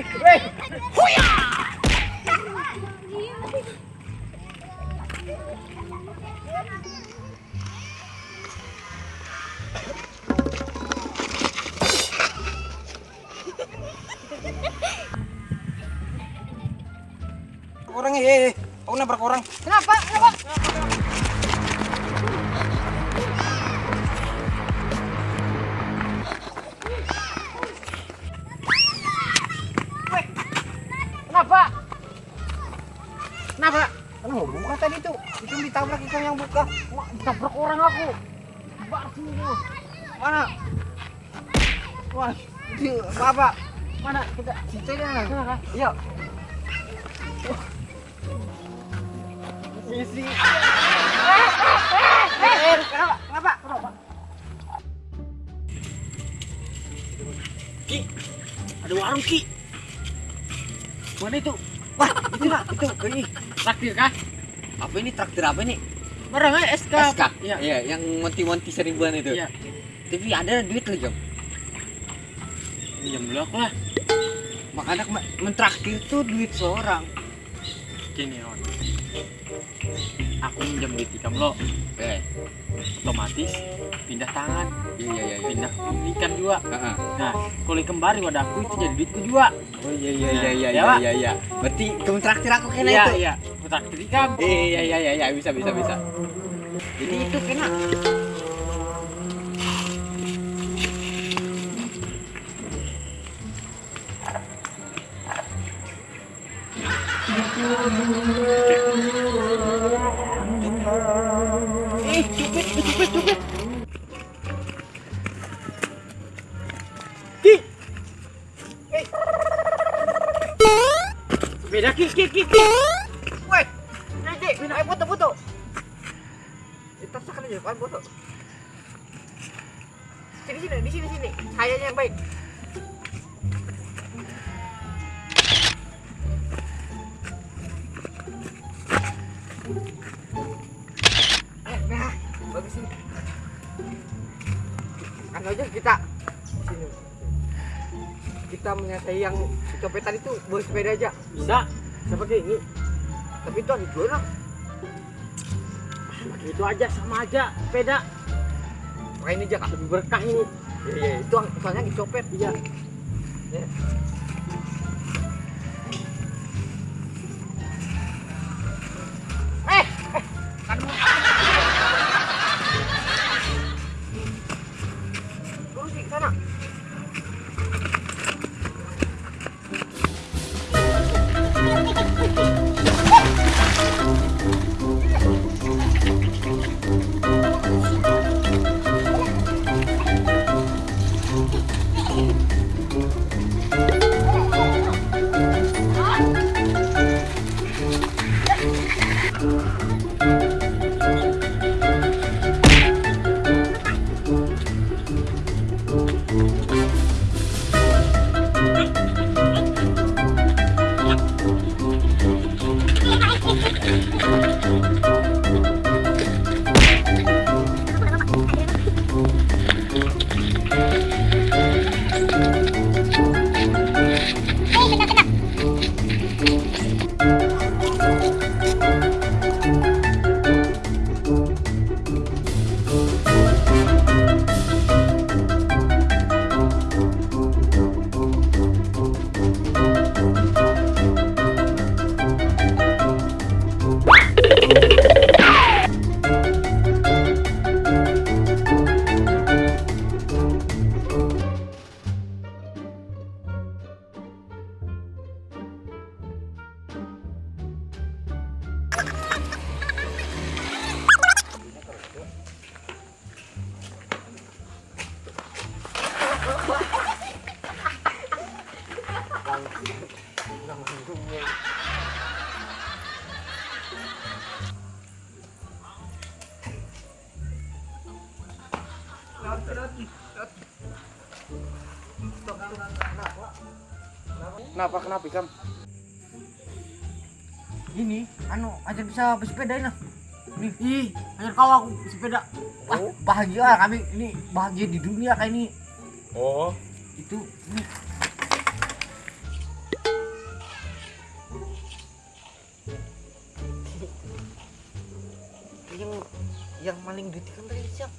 Weh, weh. Huya. Orang eh, aku nabrak orang. Kenapa? Kenapa? Weh, tadi tuh? Itu ditabrak ikan yang buka. Wah, ditabrak orang aku. Bar sini lu. Mana? Wah, itu apa? Mana kita? Situ ya. Kah? Iya. Isi. Eh, kenapa? Kenapa? Kenapa? Ki, ada warung Ki. Mana itu? Wah, itu lah, itu. Ini Traktir kah? Apa ini traktir apa ini? Barang aja SK. SK. Iya. Iya, yang monti-monti seribuan itu. Iya. Tapi ada duit lagi, Om. Minjem dulu aku lah. Makanya mentraktir tuh duit seorang. Gini, On. Aku minjem duit ikam lo. Eh, Otomatis pindah tangan. iya iya iya. Pindah ikan juga. Heeh. Nah, kalau kembali wadaku itu jadi duitku juga. Oh iya iya iya iya Ya, iya iya iya. Berarti kamu traktir aku kena Iya, itu. iya. Aku traktir ikam. Iya iya iya iya bisa bisa bisa. Jadi itu kena. Eh, cupit, cupit, cupit. Ki. Eh. Beda ki, ki, Kita sakan aja kan foto. Sini sini di sini sini. Sayanya yang baik. Nah, bagus ini. Kan aja kita sini. Kita menyelesaikan yang copetan itu bawa sepeda aja. Bisa. Kayak ini? Tapi itu ada dua orang. Itu aja sama aja sepeda. Pakai ini aja. Lebih berkah ini. Iya, iya, itu soalnya dicopet. Iya. Ya. Música Kenapa kenapa Ikam? Ini, anu, aja bisa bersepeda ini. Nih, ih, hanya kau aku sepeda. Wah, Oh. bahagia kami. Ini bahagia di dunia kayak ini. Oh, Itu, ini. Yang maling duit kan tadi siang